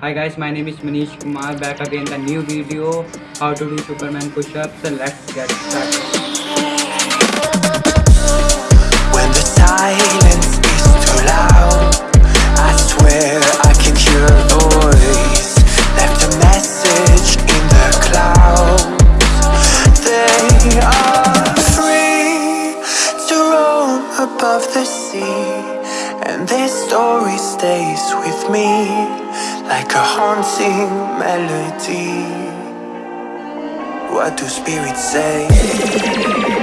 Hi guys, my name is Manish Kumar. Back again the new video. How to do Superman push-ups. So let's get started. When the silence is too loud I swear I can hear a voice. Left a message in the clouds. They are free to roam above the sea And their story stays with me like a haunting melody. What do spirits say?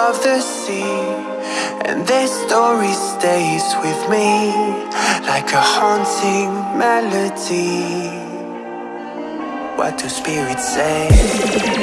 Above the sea And this story stays with me Like a haunting melody What do spirits say?